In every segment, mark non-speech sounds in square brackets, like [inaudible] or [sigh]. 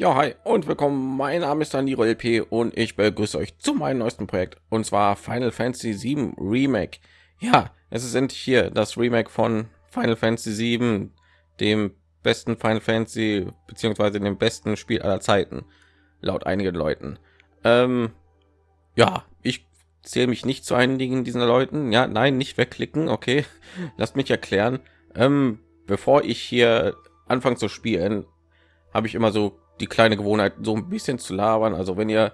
Ja, hi und willkommen. Mein Name ist Daniro LP und ich begrüße euch zu meinem neuesten Projekt und zwar Final Fantasy 7 Remake. Ja, es sind hier das Remake von Final Fantasy 7, dem besten Final Fantasy beziehungsweise dem besten Spiel aller Zeiten, laut einigen Leuten. Ähm, ja, ich zähle mich nicht zu einigen dieser Leuten. Ja, nein, nicht wegklicken. Okay, [laughs] lasst mich erklären. Ähm, bevor ich hier anfange zu spielen, habe ich immer so die kleine Gewohnheit, so ein bisschen zu labern. Also wenn ihr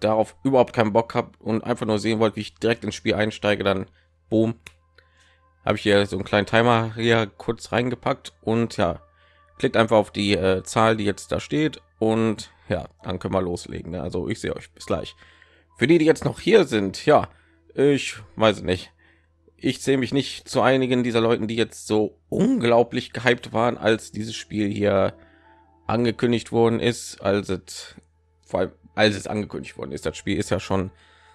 darauf überhaupt keinen Bock habt und einfach nur sehen wollt, wie ich direkt ins Spiel einsteige, dann boom, habe ich hier so einen kleinen Timer hier kurz reingepackt und ja, klickt einfach auf die äh, Zahl, die jetzt da steht und ja, dann können wir loslegen. Ne? Also ich sehe euch bis gleich. Für die, die jetzt noch hier sind, ja, ich weiß nicht. Ich zähle mich nicht zu einigen dieser Leuten, die jetzt so unglaublich gehypt waren, als dieses Spiel hier angekündigt worden ist, als es vor allem als es angekündigt worden ist. Das Spiel ist ja schon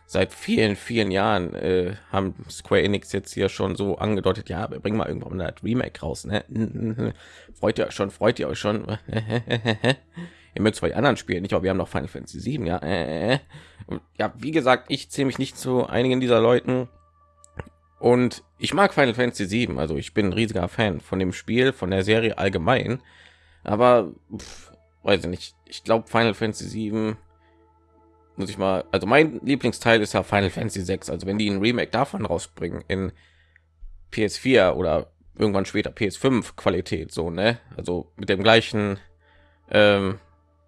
seit vielen vielen Jahren äh, haben Square Enix jetzt hier schon so angedeutet, ja, wir bringen mal irgendwann ein Remake raus. Ne? [laughs] freut ihr euch schon? Freut ihr euch schon? [laughs] ihr mögt die anderen Spiele nicht, aber wir haben noch Final Fantasy 7, ja. ja, wie gesagt, ich zähle mich nicht zu einigen dieser Leuten. Und ich mag Final Fantasy 7, also ich bin ein riesiger Fan von dem Spiel, von der Serie allgemein aber pff, weiß ich nicht. Ich glaube final fantasy 7 muss ich mal also mein lieblingsteil ist ja final fantasy 6 also wenn die ein remake davon rausbringen in ps4 oder irgendwann später ps5 qualität so ne? Also mit dem gleichen ähm,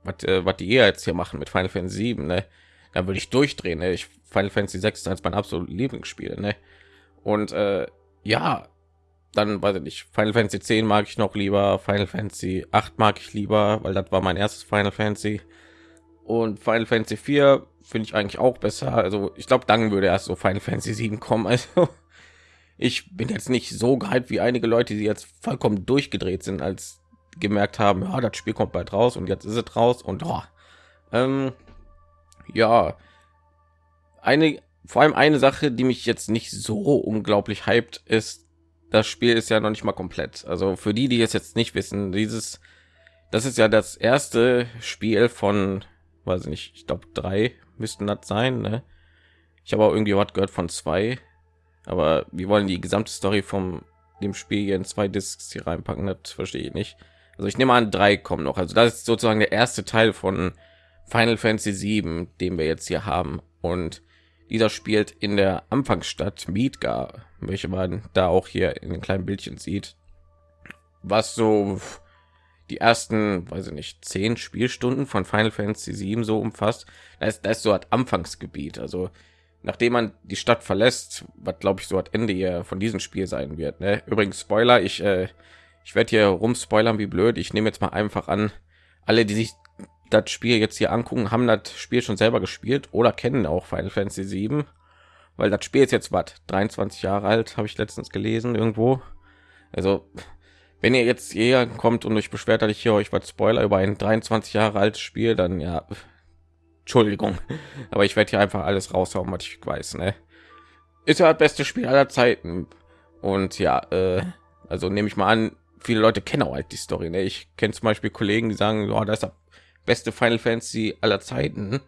was, äh, was die jetzt hier machen mit final fantasy 7 ne? Dann würde ich durchdrehen ne? ich final fantasy 6 als mein absolutes lieblingsspiel ne? Und äh, ja dann weiß ich nicht Final Fantasy 10 mag ich noch lieber Final Fantasy 8 mag ich lieber weil das war mein erstes Final Fantasy. Und Final Fantasy 4 finde ich eigentlich auch besser. Also ich glaube dann würde erst so Final Fantasy 7 kommen. [laughs] Also ich bin jetzt nicht so gehypt wie einige Leute die jetzt vollkommen durchgedreht sind als gemerkt haben ja das Spiel kommt bald raus und jetzt ist es raus und oh, ähm, ja. Eine vor allem eine Sache die mich jetzt nicht so unglaublich hypt ist das Spiel ist ja noch nicht mal komplett. Also für die, die es jetzt nicht wissen, dieses, das ist ja das erste Spiel von, weiß ich nicht, ich glaube drei müssten das sein. Ne? Ich habe auch irgendwie was gehört von zwei, aber wir wollen die gesamte Story vom dem Spiel hier in zwei Discs hier reinpacken. Das verstehe ich nicht. Also ich nehme an, drei kommen noch. Also das ist sozusagen der erste Teil von Final Fantasy 7, den wir jetzt hier haben. Und dieser spielt in der Anfangsstadt Midgar, welche man da auch hier in den kleinen Bildchen sieht. Was so die ersten, weiß ich nicht, zehn Spielstunden von Final Fantasy 7 so umfasst. Das ist, das ist so ein Anfangsgebiet. Also nachdem man die Stadt verlässt, was glaube ich so hat Ende hier von diesem Spiel sein wird. Ne? Übrigens Spoiler, ich äh, ich werde hier rum spoilern wie blöd. Ich nehme jetzt mal einfach an, alle, die sich das Spiel jetzt hier angucken, haben das Spiel schon selber gespielt oder kennen auch Final Fantasy 7, weil das Spiel ist jetzt was 23 Jahre alt, habe ich letztens gelesen irgendwo. Also wenn ihr jetzt hier kommt und euch beschwert, dass ich hier euch was Spoiler über ein 23 Jahre altes Spiel, dann ja, Entschuldigung, aber ich werde hier einfach alles raushauen, was ich weiß. Ne? Ist ja das beste Spiel aller Zeiten und ja, äh, also nehme ich mal an, viele Leute kennen auch halt die Story. Ne? Ich kenne zum Beispiel Kollegen, die sagen, oh, das ist beste Final Fantasy aller Zeiten.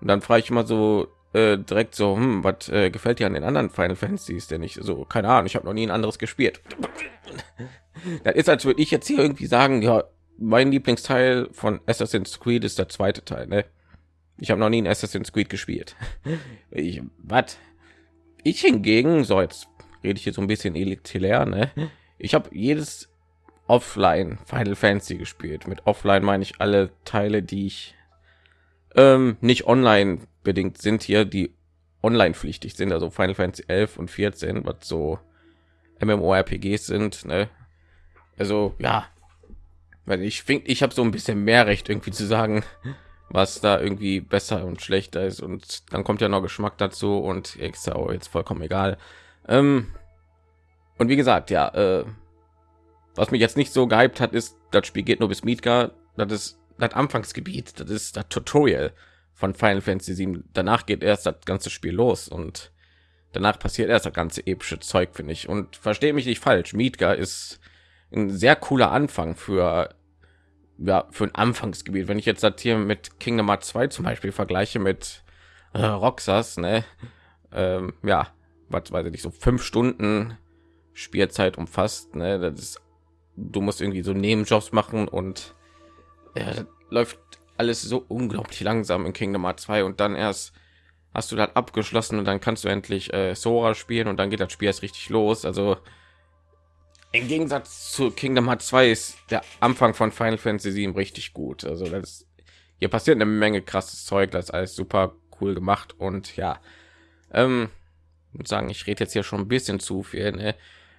Und dann frage ich immer so äh, direkt so, hm, was äh, gefällt dir an den anderen Final Fantasies denn nicht? So, keine Ahnung, ich habe noch nie ein anderes gespielt. [laughs] das ist, als würde ich jetzt hier irgendwie sagen, ja, mein Lieblingsteil von Assassin's Creed ist der zweite Teil. Ne? Ich habe noch nie ein Assassin's Creed gespielt. [laughs] ich, was? Ich hingegen, so jetzt rede ich hier so ein bisschen elitär, ne? Ich habe jedes offline Final Fantasy gespielt. Mit offline meine ich alle Teile, die ich ähm, nicht online bedingt sind hier, die online pflichtig sind, also Final Fantasy 11 und 14, was so MMORPGs sind. Ne? Also ja, weil ich finde, ich habe so ein bisschen mehr Recht irgendwie zu sagen, was da irgendwie besser und schlechter ist und dann kommt ja noch Geschmack dazu und auch jetzt vollkommen egal. Ähm, und wie gesagt, ja, äh, was mich jetzt nicht so gehypt hat, ist, das Spiel geht nur bis Midgar. Das ist das Anfangsgebiet. Das ist das Tutorial von Final Fantasy 7. Danach geht erst das ganze Spiel los und danach passiert erst das ganze epische Zeug, finde ich. Und verstehe mich nicht falsch. Midgar ist ein sehr cooler Anfang für ja für ein Anfangsgebiet. Wenn ich jetzt das hier mit Kingdom Hearts 2 zum Beispiel vergleiche mit äh, Roxas, ne, ähm, ja, was weiß ich nicht, so fünf Stunden Spielzeit umfasst, ne, das ist, du musst irgendwie so Nebenjobs machen und ja, läuft alles so unglaublich langsam in Kingdom Hearts 2 und dann erst hast du das abgeschlossen und dann kannst du endlich äh, Sora spielen und dann geht das Spiel erst richtig los. Also im Gegensatz zu Kingdom Hearts 2 ist der Anfang von Final Fantasy 7 richtig gut. Also das hier passiert eine Menge krasses Zeug, das ist alles super cool gemacht und ja, ähm, sagen, ich rede jetzt hier schon ein bisschen zu viel. Ne?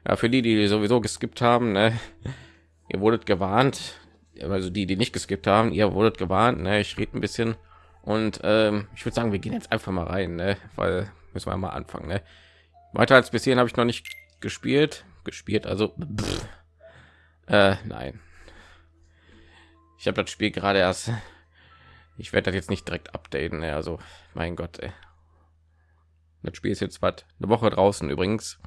Ja, für die, die sowieso geskippt haben, ne? ihr wurdet gewarnt. Also die, die nicht geskippt haben, ihr wurdet gewarnt. Ne? Ich rede ein bisschen und ähm, ich würde sagen, wir gehen jetzt einfach mal rein, ne? weil müssen wir mal anfangen. Ne? Weiter als bis hierhin habe ich noch nicht gespielt gespielt also äh, nein ich habe das spiel gerade erst ich werde das jetzt nicht direkt updaten also mein gott ey. das spiel ist jetzt was eine woche draußen übrigens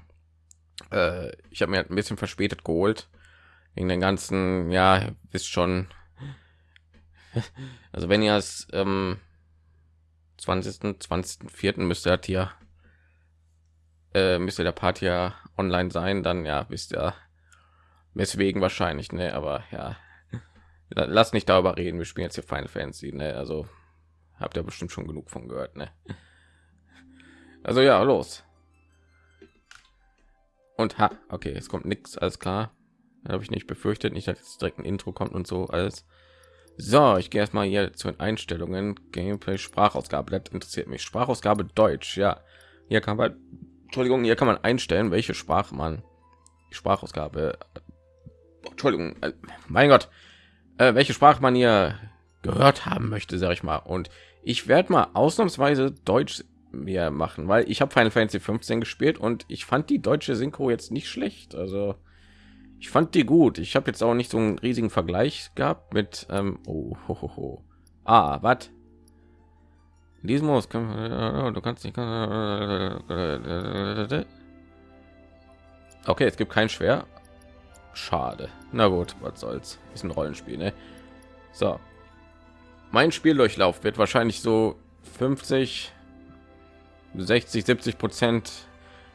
äh, ich habe mir halt ein bisschen verspätet geholt wegen den ganzen ja ist schon [laughs] also wenn ihr es ähm, 20 20 vierten müsste hat hier äh, müsste der Part ja online sein, dann ja, wisst ihr, weswegen wahrscheinlich, ne, aber ja, lass nicht darüber reden, wir spielen jetzt hier Final Fantasy, ne, also habt ihr bestimmt schon genug von gehört, ne. Also ja, los. Und ha, okay, es kommt nichts, alles klar. Habe ich nicht befürchtet, nicht, dass jetzt direkt ein Intro kommt und so alles. So, ich gehe erstmal hier zu den Einstellungen. Gameplay Sprachausgabe, das interessiert mich. Sprachausgabe Deutsch, ja. Hier kann man Entschuldigung, hier kann man einstellen, welche Sprache man Sprachausgabe. Entschuldigung, äh, mein Gott, äh, welche Sprache man hier gehört haben möchte, sage ich mal. Und ich werde mal ausnahmsweise Deutsch mir machen, weil ich habe Final Fantasy 15 gespielt und ich fand die deutsche Synchro jetzt nicht schlecht. Also ich fand die gut. Ich habe jetzt auch nicht so einen riesigen Vergleich gehabt mit ähm, oh, ho, ho, ho. ah was in diesem äh, du kannst nicht. Okay, es gibt kein Schwer. Schade. Na gut, was soll's. Ist ein Rollenspiel, ne? So. Mein Spieldurchlauf wird wahrscheinlich so 50, 60, 70 Prozent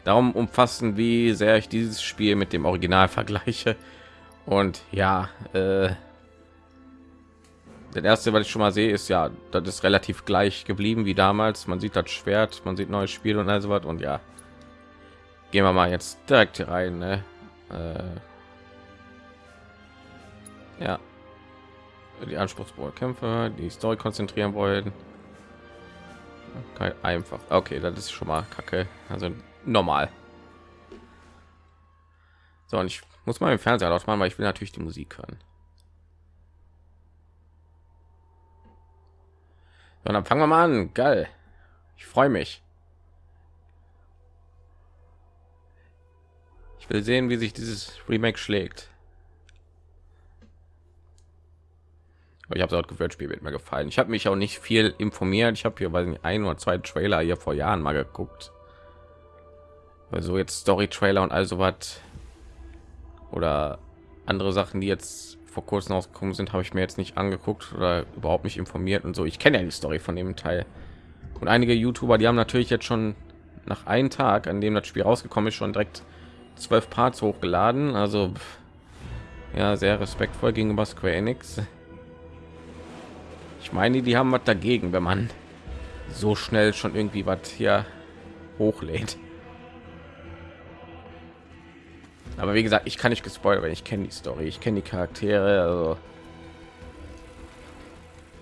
darum umfassen, wie sehr ich dieses Spiel mit dem Original vergleiche. Und ja, äh, der erste, was ich schon mal sehe, ist ja, das ist relativ gleich geblieben wie damals. Man sieht das Schwert, man sieht neues Spiel und also was und ja, gehen wir mal jetzt direkt hier rein. Ne? Äh, ja, die anspruchsvollen Kämpfe, die Story konzentrieren wollen. Okay, einfach. Okay, das ist schon mal kacke. Also normal. So, und ich muss mal im Fernseher laut machen, weil ich will natürlich die Musik hören. So, dann fangen wir mal an. Geil. Ich freue mich. Ich will sehen, wie sich dieses Remake schlägt. Ich habe dort gehört, Spiel wird mir gefallen. Ich habe mich auch nicht viel informiert. Ich habe hier weiß nicht, ein oder zwei Trailer hier vor Jahren mal geguckt. Also jetzt Story Trailer und also was oder andere Sachen, die jetzt vor kurzem ausgekommen sind, habe ich mir jetzt nicht angeguckt oder überhaupt nicht informiert und so. Ich kenne ja die Story von dem Teil. Und einige YouTuber, die haben natürlich jetzt schon nach einem Tag, an dem das Spiel rausgekommen ist, schon direkt zwölf Parts hochgeladen. Also ja, sehr respektvoll gegenüber Square Enix. Ich meine, die haben was dagegen, wenn man so schnell schon irgendwie was hier hochlädt. aber wie gesagt ich kann nicht gespoilert ich kenne die story ich kenne die charaktere also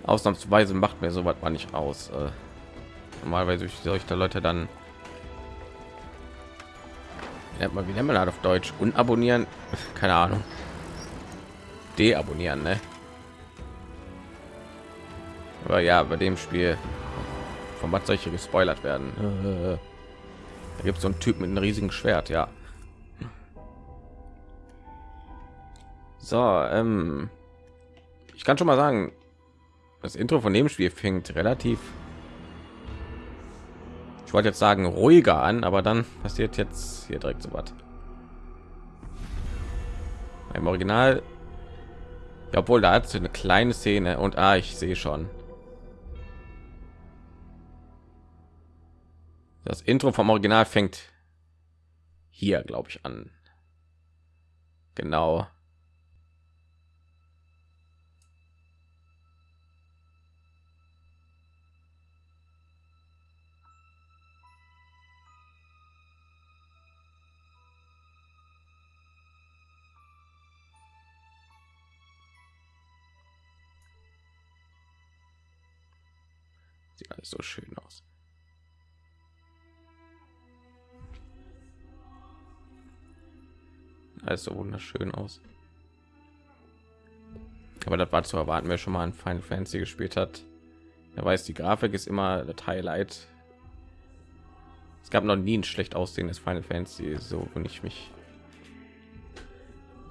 ausnahmsweise macht mir so was mal nicht aus äh, normalerweise solche da leute dann nennt man wie nennt man das auf deutsch? Unabonnieren? [laughs] Keine ahnung. Deabonnieren ne? Aber ja bei dem spiel von was solche gespoilert werden da gibt es so einen typ mit einem riesigen schwert ja So, ähm, ich kann schon mal sagen, das Intro von dem Spiel fängt relativ, ich wollte jetzt sagen ruhiger an, aber dann passiert jetzt hier direkt so was. Im Original Ja, obwohl da hat eine kleine Szene und ah, ich sehe schon. Das Intro vom Original fängt hier, glaube ich, an. Genau. Sieht alles so schön aus. Alles so wunderschön aus. Aber das war zu erwarten, wer schon mal ein Final Fantasy gespielt hat. Er weiß, die Grafik ist immer das Highlight. Es gab noch nie ein schlecht aussehendes Final Fantasy, so wenn ich mich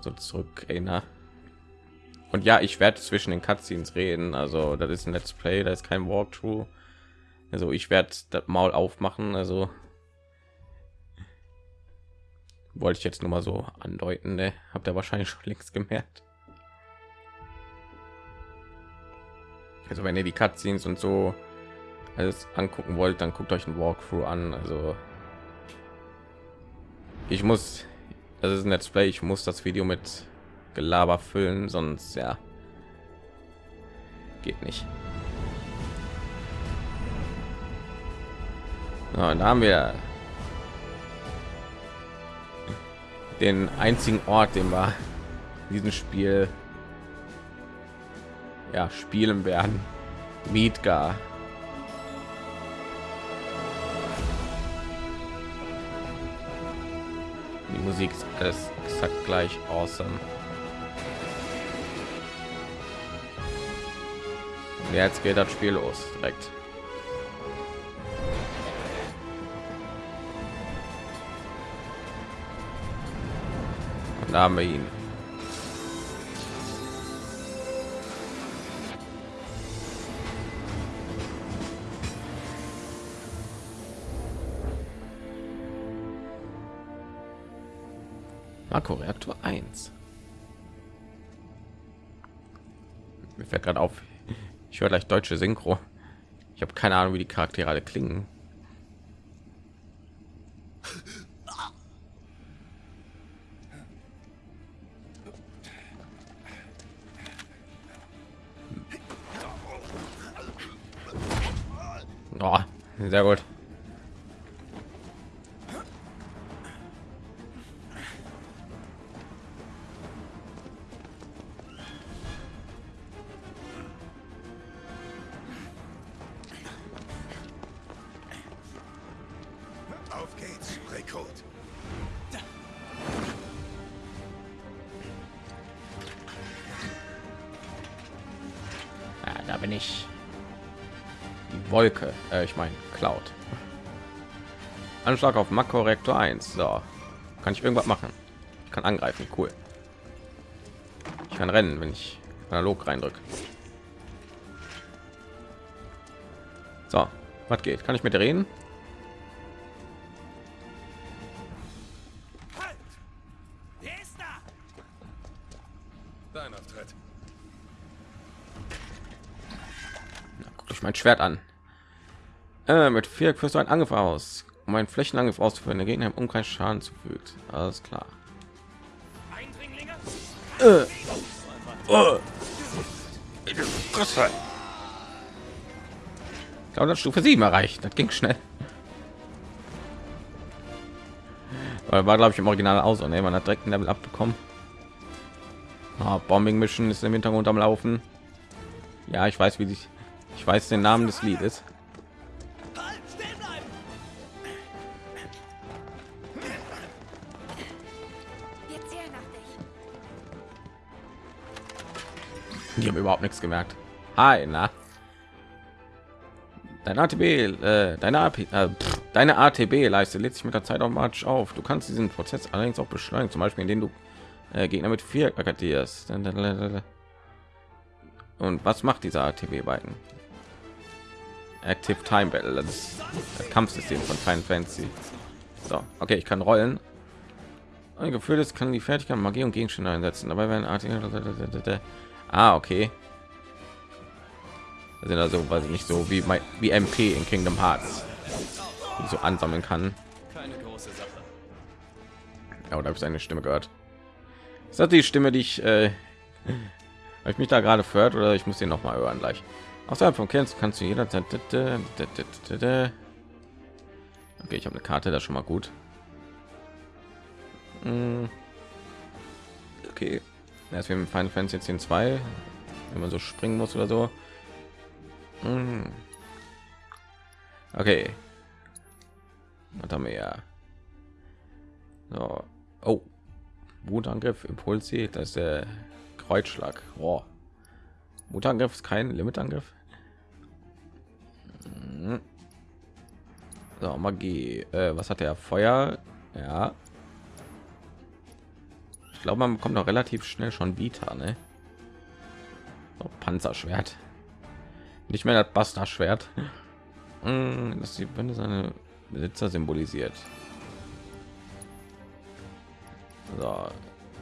so zurück erinnere. Und ja, ich werde zwischen den Cutscenes reden. Also das ist ein Let's Play, da ist kein Walkthrough. Also ich werde das Maul aufmachen. Also wollte ich jetzt nur mal so andeuten. Ne? Habt ihr wahrscheinlich schon längst gemerkt. Also wenn ihr die Cutscenes und so alles angucken wollt, dann guckt euch ein Walkthrough an. Also ich muss, das ist ein Let's Play, ich muss das Video mit Gelaber füllen, sonst ja geht nicht. Ja, da haben wir den einzigen Ort, den wir in diesem Spiel ja, spielen werden. Midgar. Die Musik ist alles exakt gleich awesome. Und jetzt geht das Spiel los direkt. Da haben wir ihn. Marco Reaktor 1. Mir fällt gerade auf, ich höre gleich deutsche Synchro. Ich habe keine Ahnung, wie die Charaktere alle klingen. Sehr gut. Auf geht's, Rekrut. Ja, da bin ich. Wolke, äh, ich meine Cloud. Anschlag auf Makrorektor 1. So, kann ich irgendwas machen? Ich kann angreifen, cool. Ich kann rennen, wenn ich analog reindrücke. So, was geht? Kann ich mit reden? Dein Auftritt. Guckt euch mein Schwert an. Äh, mit vier führst du einen Angriff aus, um einen Flächenangriff auszuführen, der Gegner im Umkreis Schaden zufügt. Alles klar. Eindringlinge? Fresse. Ich glaube, das Stufe 7 erreicht. Das ging schnell. War glaube ich im Original aus und man hat direkt ein Level abbekommen. Ah, Bombing Mission ist im Hintergrund am Laufen. Ja, ich weiß, wie sich. Ich weiß den Namen des Liedes. Die haben überhaupt nichts gemerkt. Hi, na. Dein ATB, äh, deine AP, äh, pff, deine ATB-Leiste lädt sich mit der Zeit automatisch auf. Du kannst diesen Prozess allerdings auch beschleunigen, zum Beispiel indem du äh, Gegner mit vier attackierst. Und was macht dieser ATB-Balken? Active Time Battle, das ist das Kampfsystem von Final Fantasy. So, okay, ich kann rollen. Ein Gefühl, das kann die Fertigkeit Magie und Gegenstände einsetzen. Dabei werden ATB Ah, okay. Das sind also, weiß ich nicht, so wie mein, wie MP in Kingdom Hearts, so ansammeln kann. Keine große Sache. Ja, oder habe ich seine Stimme gehört? Ist das die Stimme, die ich, äh, [laughs] habe ich mich da gerade fördert oder ich muss den noch mal hören gleich. Außerhalb von kennst kannst du jederzeit. Okay, ich habe eine Karte, das schon mal gut. Hm. Okay, erst wir mit Final Fantasy 10 2, wenn man so springen muss oder so. Hm. Okay, was haben wir ja? So. Oh, Wutangriff, Impuls, das ist der Kreuzschlag. Oh. Wutangriff ist kein Limitangriff. Hm. So, Magie. Äh, was hat der Feuer? Ja. Ich glaube, man bekommt noch relativ schnell schon Vita, ne? So, Panzerschwert. Nicht mehr das Bastardschwert. Hm, Das die Wände seine Besitzer symbolisiert. So,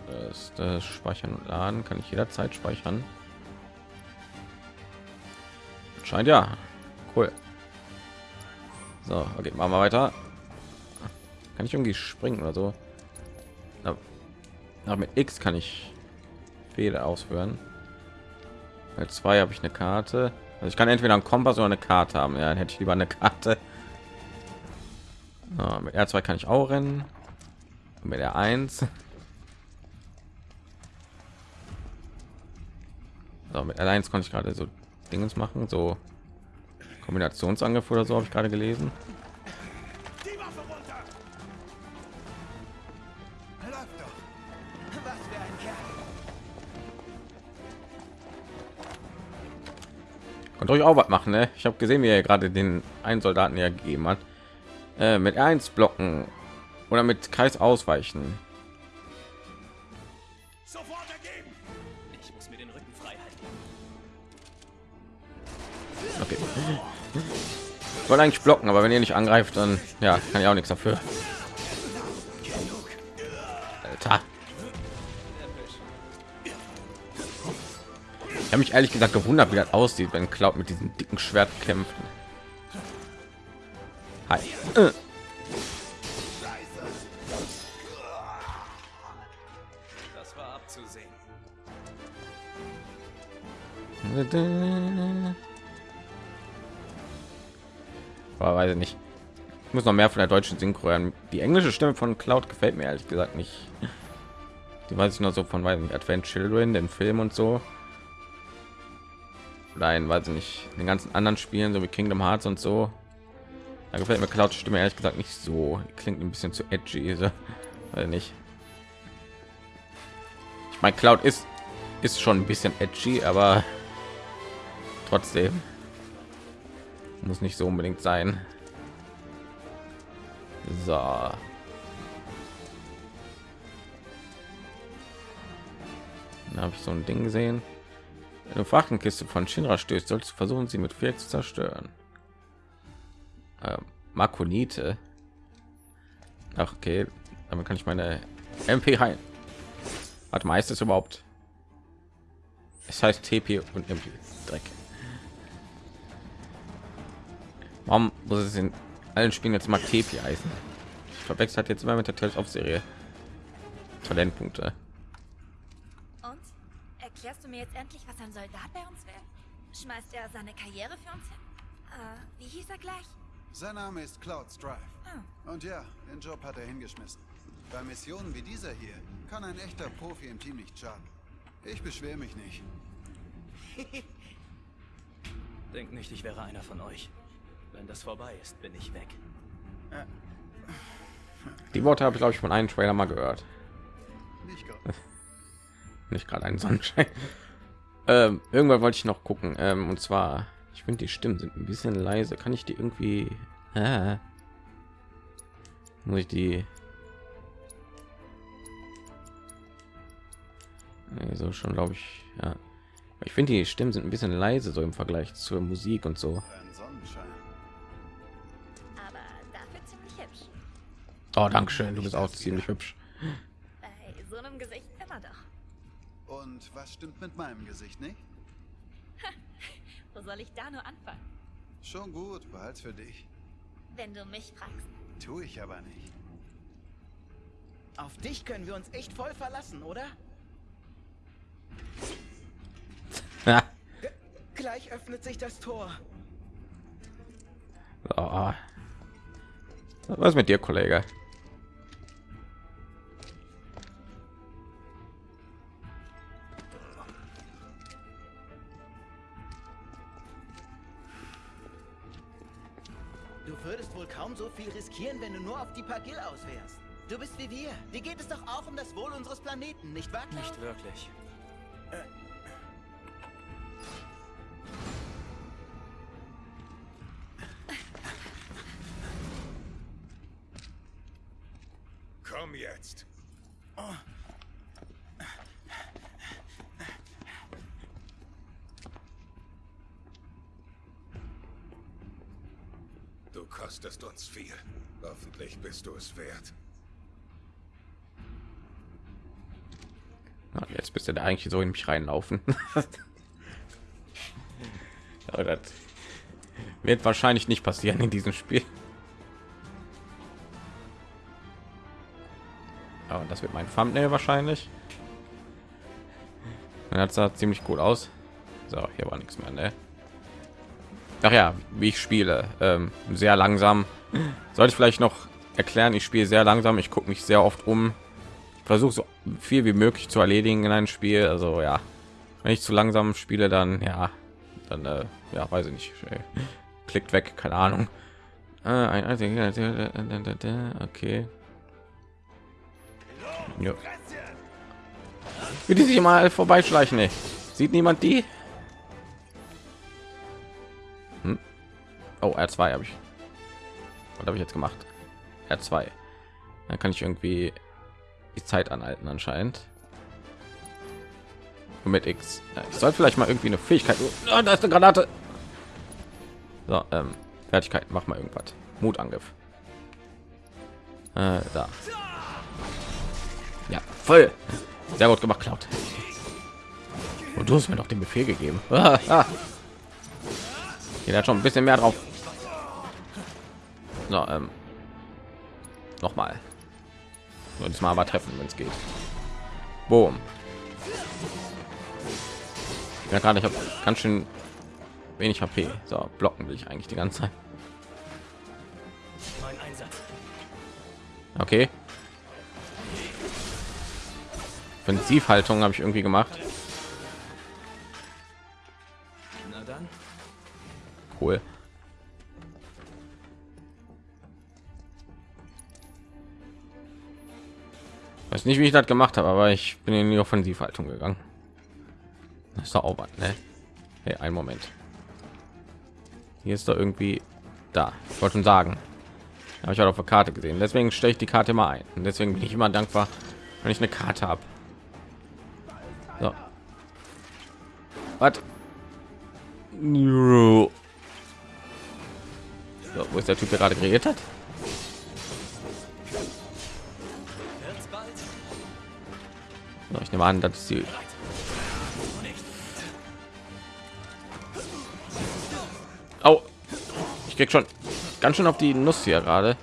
das, das Speichern und Laden kann ich jederzeit speichern. Scheint ja. Cool. So, okay, machen wir weiter. Kann ich irgendwie springen oder so? Na, mit X kann ich Fehler ausführen. Bei zwei habe ich eine Karte. Also ich kann entweder einen Kompass oder eine Karte haben. Ja, dann hätte ich lieber eine Karte. So, mit R2 kann ich auch rennen. Und mit R1. So, mit R1 konnte ich gerade so Dingens machen, so Kombinationsangriff oder so habe ich gerade gelesen. Könnt euch auch was machen, ne? Ich habe gesehen, wie er gerade den einen Soldaten ja gegeben hat. Äh, mit R1 blocken oder mit Kreis ausweichen. Sofort ergeben! Ich muss mir den Rücken frei halten. Okay. Ich wollte eigentlich blocken, aber wenn ihr nicht angreift, dann ja, kann ich auch nichts dafür. Alter. Habe mich ehrlich gesagt gewundert, wie das aussieht, wenn Cloud mit diesem dicken Schwert kämpft. Hi. Äh. War weiß ich nicht. Ich muss noch mehr von der deutschen Synchro hören. Die englische Stimme von Cloud gefällt mir ehrlich gesagt nicht. Die weiß ich noch so von weiß nicht, Advent Children, den Film und so. Nein, weiß ich nicht. Den ganzen anderen Spielen, so wie Kingdom Hearts und so. Da gefällt mir Cloud Stimme ehrlich gesagt nicht so. Klingt ein bisschen zu edgy, so. [laughs] Ich nicht. Ich meine, Cloud ist ist schon ein bisschen edgy, aber [laughs] trotzdem muss nicht so unbedingt sein. So. Habe ich so ein Ding gesehen. Eine Frachtenkiste von Shinra stößt, sollst du versuchen, sie mit Viereck zu zerstören. Ähm, Makonite. Ach, okay. Damit kann ich meine MP heilen. Hat meistens überhaupt. Es heißt TP und MP. Dreck. Warum muss es in allen Spielen jetzt mal TP heißen? Ich verwechselt hat jetzt immer mit der Tales of Serie. Talentpunkte. Erklärst du mir jetzt endlich, was ein Soldat bei uns will? Schmeißt er seine Karriere für uns hin? Äh, wie hieß er gleich? Sein Name ist Cloud Strife. Ah. Und ja, den Job hat er hingeschmissen. Bei Missionen wie dieser hier kann ein echter Profi im Team nicht schaden. Ich beschwere mich nicht. [laughs] Denk nicht, ich wäre einer von euch. Wenn das vorbei ist, bin ich weg. Die Worte habe ich glaube ich von einem Trailer mal gehört. Nicht. [laughs] Nicht gerade ein Sonnenschein. [laughs] ähm, irgendwann wollte ich noch gucken. Ähm, und zwar, ich finde die Stimmen sind ein bisschen leise. Kann ich die irgendwie? Ah. Muss ich die? Nee, so schon glaube ich. Ja. Ich finde die Stimmen sind ein bisschen leise so im Vergleich zur Musik und so. Oh, danke schön. Du bist auch ziemlich hübsch. Bei so einem Gesicht immer doch. Und was stimmt mit meinem Gesicht nicht? [laughs] Wo soll ich da nur anfangen? Schon gut, behalt's für dich. Wenn du mich fragst. Tu ich aber nicht. Auf dich können wir uns echt voll verlassen, oder? Ja. Gleich öffnet sich das Tor. So. Was ist mit dir, Kollege? Viel riskieren, wenn du nur auf die Pagil aus wärst. Du bist wie wir. Dir geht es doch auch um das Wohl unseres Planeten, nicht wahr? Nicht wirklich. Du es wert. Ah, Jetzt bist du da eigentlich so in mich reinlaufen. [laughs] Aber das wird wahrscheinlich nicht passieren in diesem Spiel. Aber das wird mein Thumbnail wahrscheinlich. Das sah ziemlich gut aus. So, hier war nichts mehr, ne? Ach ja, wie ich spiele, ähm, sehr langsam. Sollte ich vielleicht noch erklären, ich spiele sehr langsam. Ich gucke mich sehr oft um. Versuche so viel wie möglich zu erledigen in einem Spiel. Also ja, wenn ich zu langsam spiele, dann ja, dann äh, ja, weiß ich nicht. Äh, Klickt weg, keine Ahnung. Äh, Okay. Ja. Wie die sich mal vorbeischleichen, ey. Sieht niemand die? Hm? Oh, R2 habe ich. Was habe ich jetzt gemacht? R2. Dann kann ich irgendwie die Zeit anhalten anscheinend. Und mit X. Ich sollte vielleicht mal irgendwie eine Fähigkeit. Oh, da ist eine Granate. So, ähm, Fertigkeit. Mach mal irgendwas. Mutangriff. Äh, da. Ja, voll. Sehr gut gemacht, Cloud. Und du hast mir noch den Befehl gegeben. [laughs] Ah, ah. Jeder hat schon ein bisschen mehr drauf. So, ähm, noch mal. Und diesmal aber treffen, wenn es geht. Boom. Ja, gerade ich habe ganz schön wenig HP. So, blocken will ich eigentlich die ganze Zeit. Okay. Offensivhaltung habe ich irgendwie gemacht. Nicht, wie ich das gemacht habe, aber ich bin in die Offensivhaltung gegangen. Das ist doch Aufwand, ne? Hey, ein Moment. Hier ist doch irgendwie da. Ich wollte schon sagen. Habe ich halt auf der Karte gesehen. Deswegen stelle ich die Karte mal ein. Und deswegen bin ich immer dankbar, wenn ich eine Karte habe. So. Was? So, wo ist der Typ, der gerade kreiert hat? Ich nehme an, das ist die. Oh, ich krieg schon ganz schön auf die Nuss hier gerade.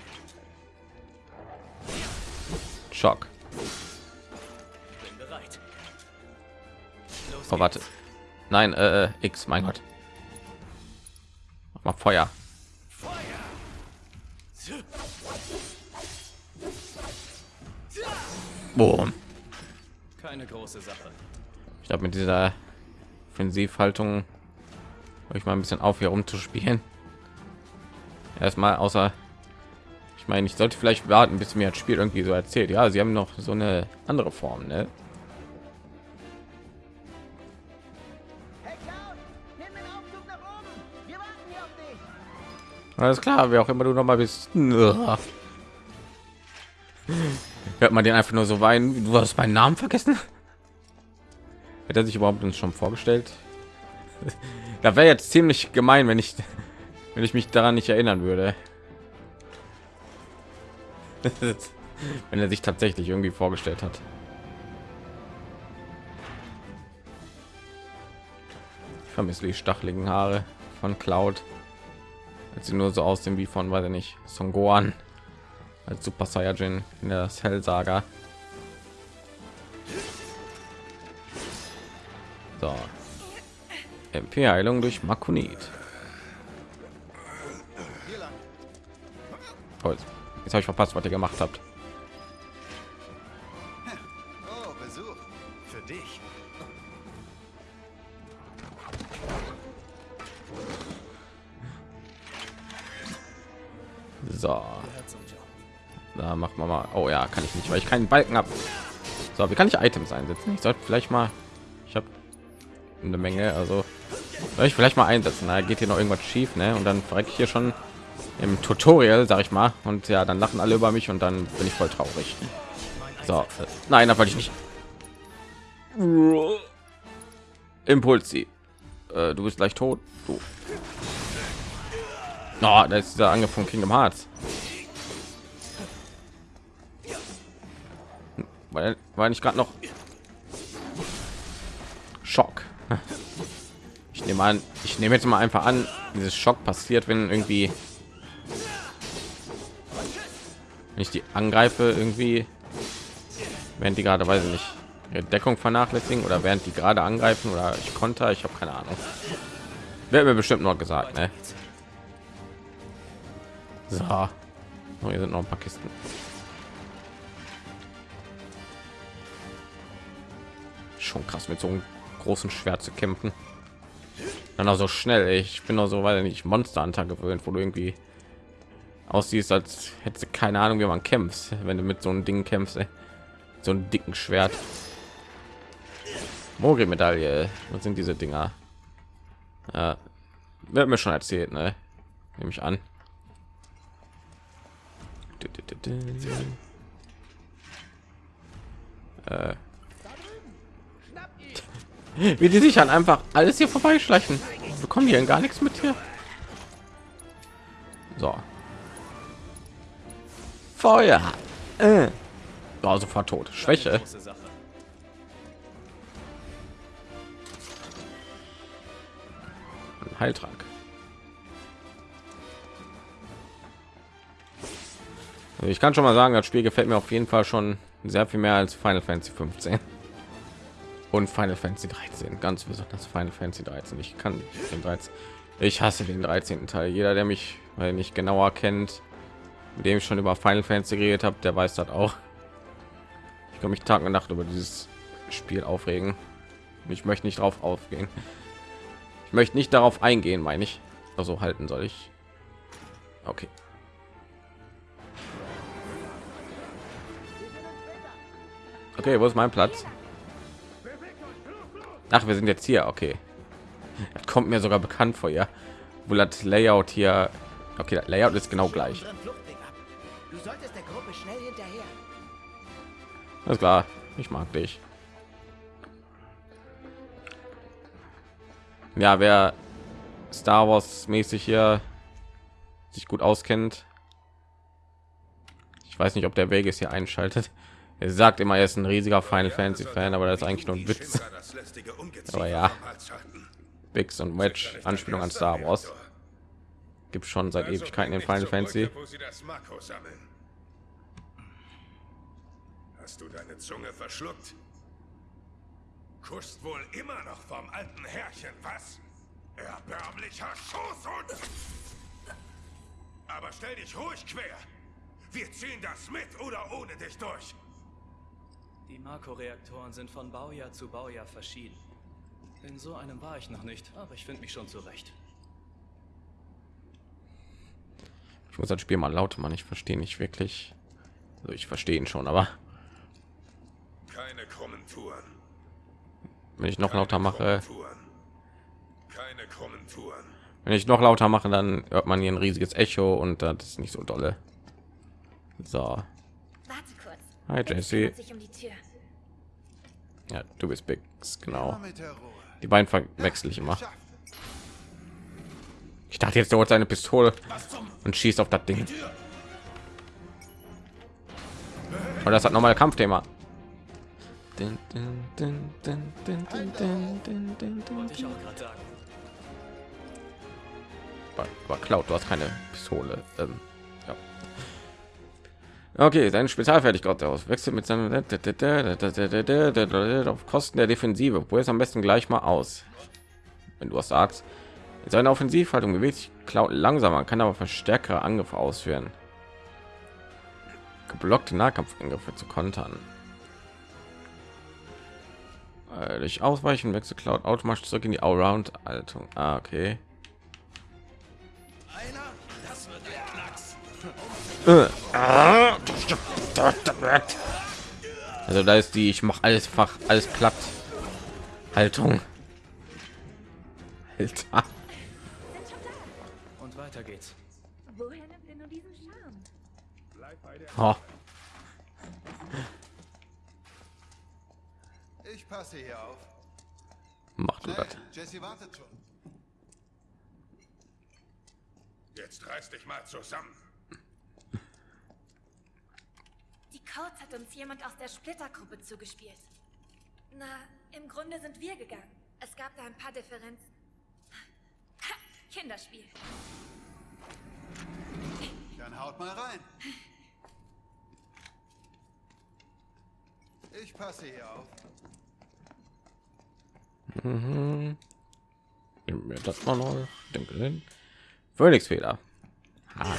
Schock. Oh, warte. Nein, äh, äh, X, mein Gott. Mal Feuer. Boom. Keine große Sache. Ich glaube, mit dieser Offensivhaltung ich mal ein bisschen auf, hier rumzuspielen. Erstmal, außer ich meine, ich sollte vielleicht warten, bis mir das Spiel irgendwie so erzählt. Ja, sie haben noch so eine andere Form, ne? Alles klar, wer auch immer du noch mal bist. [laughs] [laughs] Hört man den einfach nur so weinen. Du hast meinen Namen vergessen. Hat er sich überhaupt uns schon vorgestellt? Da wäre jetzt ziemlich gemein, wenn ich, wenn ich mich daran nicht erinnern würde. [laughs] wenn er sich tatsächlich irgendwie vorgestellt hat. vermisse die stacheligen Haare von Cloud. Als sie nur so aussehen wie von, weiß ich nicht, Son Gohan als Super Saiyajin in der Cell Saga. So. MP-Heilung durch Makunit. Oh, jetzt jetzt habe ich verpasst, was ihr gemacht habt. Oh, Besuch. Für dich. So. Da macht man mal. Oh ja, kann ich nicht, weil ich keinen Balken habe. So, wie kann ich Items einsetzen? Ich sollte vielleicht mal. Ich habe eine Menge, also soll ich vielleicht mal einsetzen. Da geht hier noch irgendwas schief, ne? Und dann verrecke ich hier schon im Tutorial, sag ich mal. Und ja, dann lachen alle über mich und dann bin ich voll traurig. So, äh, nein, da wollte ich nicht. Impulsi. Äh, du bist gleich tot. Du. Oh, da ist dieser Angriff von Kingdom Hearts. Weil war nicht gerade noch Schock. Ich nehme an, ich nehme jetzt mal einfach an, dieses Schock passiert, wenn irgendwie wenn ich die angreife irgendwie während die gerade weiß ich nicht ihre Deckung vernachlässigen oder während die gerade angreifen oder ich konnte ich habe keine Ahnung wird mir bestimmt noch gesagt ne? so oh, hier sind noch ein paar Kisten schon krass mit so einem großen Schwert zu kämpfen. Dann auch so schnell ich bin auch so weil nicht Monster Hunter gewöhnt wo du irgendwie aussiehst als hätte keine Ahnung wie man kämpft wenn du mit so einem Ding kämpfst ey. so einen dicken Schwert. Mogri Medaille was sind diese Dinger? Ja, wird mir schon erzählt ne? Nehme ich an. Äh. [laughs] wie die sich dann einfach alles hier vorbeischleichen. Bekommen denn gar nichts mit hier? So. Feuer. Äh. oh, sofort tot. Schwäche. Ein heiltrank ich kann schon mal sagen das spiel gefällt mir auf jeden fall schon sehr viel mehr als final fantasy 15 und final fantasy 13 ganz besonders final fantasy 13 ich kann den 13 ich hasse den 13. teil. Jeder der mich weil nicht genauer kennt mit dem ich schon über final fantasy geredet habe der weiß das auch. Ich kann mich tag und nacht über dieses spiel aufregen. Ich möchte nicht drauf aufgehen. Ich möchte nicht darauf eingehen meine ich. Also halten soll ich. Okay. Okay wo ist mein platz ach wir sind jetzt hier okay das kommt mir sogar bekannt vor ja wo das layout hier okay layout ist genau gleich. Alles klar, ich mag dich. Ja, wer Star Wars mäßig hier sich gut auskennt. Ich weiß nicht, ob der Vegas hier einschaltet. Er sagt immer, er ist ein riesiger Final Fantasy Fan, aber das ist eigentlich nur ein Witz. Aber ja. Bix und Wedge Anspielung an Star Wars. Gibt schon seit Ewigkeiten in Final Fantasy. Hast du deine Zunge verschluckt? Kuschst wohl immer noch vom alten Herrchen, was? Erbärmlicher Schoßhund! Aber stell dich ruhig quer. Wir ziehen das mit oder ohne dich durch. Die Marco-Reaktoren sind von Baujahr zu Baujahr verschieden. In so einem war ich noch nicht, aber ich finde mich schon zurecht. Ich muss das Spiel mal laut machen. Ich verstehe nicht wirklich. Also ich verstehe ihn schon, aber Keine krummen Touren. wenn ich noch Keine lauter mache. Keine krummen Touren. wenn ich noch lauter mache, dann hört man hier ein riesiges Echo und das ist nicht so dolle. So, Warte kurz. Hi, sich um die Tür. Ja, du bist Bix, genau. Die beiden verwechsel ich immer. Ich dachte jetzt, der holt seine Pistole und schießt auf das Ding. Und das hat nochmal Kampfthema. War, war Cloud, du hast keine Pistole. Ähm. Okay, sein Spezialfertigkeit aus wechselt mit seinem auf Kosten der Defensive. Probier es am besten gleich mal aus. Wenn du was sagst. Seine Offensivhaltung bewegt sich langsamer, kann aber verstärkere Angriffe ausführen. Geblockte Nahkampfangriffe zu kontern. Äh, durch Ausweichen wechselt Cloud automatisch zurück in die Allround-Haltung. Ah, okay. Also da ist die, ich mache alles Fach, alles platt. Haltung. Alter. Und weiter geht's. Woher nimmt er nur diesen Charme? Oh. Ich passe hier auf. Mach du das. Jesse wartet schon. Jetzt reiß dich mal zusammen. Die Codes hat uns jemand aus der Splittergruppe zugespielt. Na, im Grunde sind wir gegangen. Es gab da ein paar Differenzen. Ha, [laughs] Kinderspiel. Dann haut mal rein. Ich passe hier auf. Nehmen wir das mal noch. Denke Phoenix Fehler. Ah.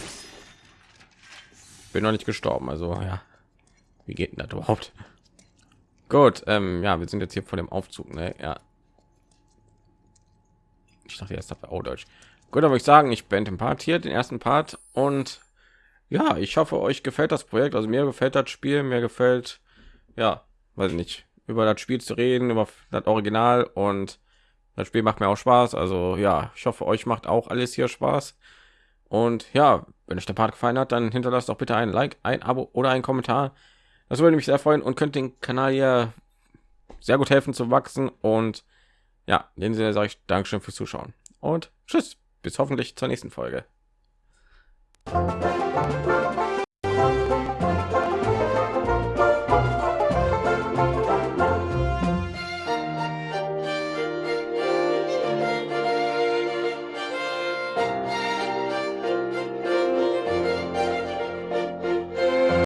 Bin noch nicht gestorben, also ja. Wie geht denn das überhaupt? [laughs] Gut, ähm, ja, wir sind jetzt hier vor dem Aufzug, ne? Ja. Ich dachte erst auf Deutsch. Gut, aber ich sagen, ich beende den Part hier, den ersten Part und ja, ich hoffe, euch gefällt das Projekt. Also mir gefällt das Spiel, mir gefällt, ja, weiß ich nicht, über das Spiel zu reden, über das Original und das Spiel macht mir auch Spaß. Also ja, ich hoffe, euch macht auch alles hier Spaß. Und ja, wenn euch der Part gefallen hat, dann hinterlasst doch bitte ein Like, ein Abo oder ein Kommentar. Das würde mich sehr freuen und könnt den Kanal hier sehr gut helfen zu wachsen. Und ja, in dem Sinne sage ich Dankeschön fürs Zuschauen und tschüss, bis hoffentlich zur nächsten Folge.